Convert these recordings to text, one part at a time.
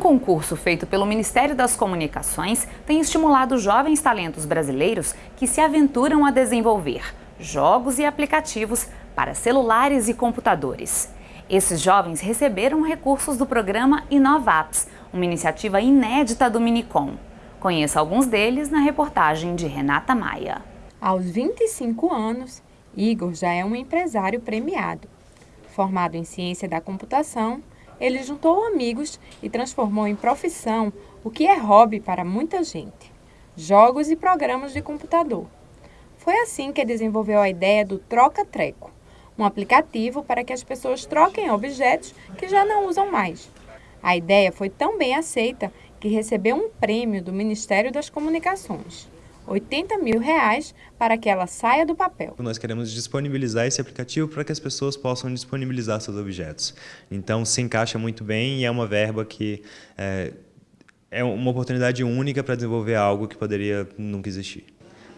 concurso feito pelo Ministério das Comunicações tem estimulado jovens talentos brasileiros que se aventuram a desenvolver jogos e aplicativos para celulares e computadores. Esses jovens receberam recursos do programa Inovaps, uma iniciativa inédita do Minicom. Conheça alguns deles na reportagem de Renata Maia. Aos 25 anos, Igor já é um empresário premiado. Formado em ciência da computação, ele juntou amigos e transformou em profissão o que é hobby para muita gente: jogos e programas de computador. Foi assim que desenvolveu a ideia do Troca-Treco, um aplicativo para que as pessoas troquem objetos que já não usam mais. A ideia foi tão bem aceita que recebeu um prêmio do Ministério das Comunicações. 80 mil reais para que ela saia do papel. Nós queremos disponibilizar esse aplicativo para que as pessoas possam disponibilizar seus objetos. Então, se encaixa muito bem e é uma verba que é, é uma oportunidade única para desenvolver algo que poderia nunca existir.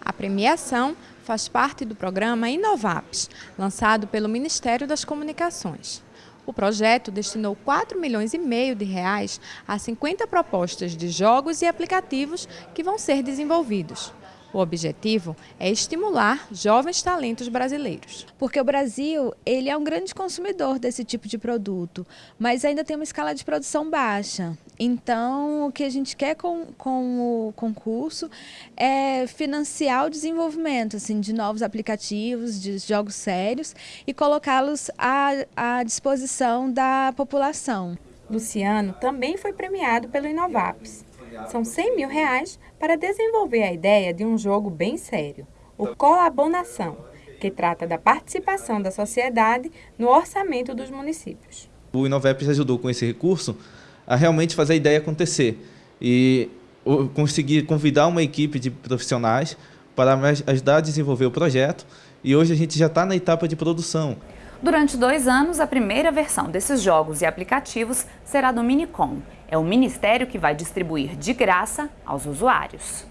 A premiação faz parte do programa Inovaps, lançado pelo Ministério das Comunicações. O projeto destinou 4 milhões e meio de reais a 50 propostas de jogos e aplicativos que vão ser desenvolvidos. O objetivo é estimular jovens talentos brasileiros. Porque o Brasil ele é um grande consumidor desse tipo de produto, mas ainda tem uma escala de produção baixa. Então, o que a gente quer com, com o concurso é financiar o desenvolvimento assim, de novos aplicativos, de jogos sérios e colocá-los à, à disposição da população. Luciano também foi premiado pelo Inovaps. São 100 mil reais para desenvolver a ideia de um jogo bem sério, o Colabonação, que trata da participação da sociedade no orçamento dos municípios. O Inoveps ajudou com esse recurso a realmente fazer a ideia acontecer e conseguir convidar uma equipe de profissionais para ajudar a desenvolver o projeto e hoje a gente já está na etapa de produção. Durante dois anos, a primeira versão desses jogos e aplicativos será do Minicom. É o ministério que vai distribuir de graça aos usuários.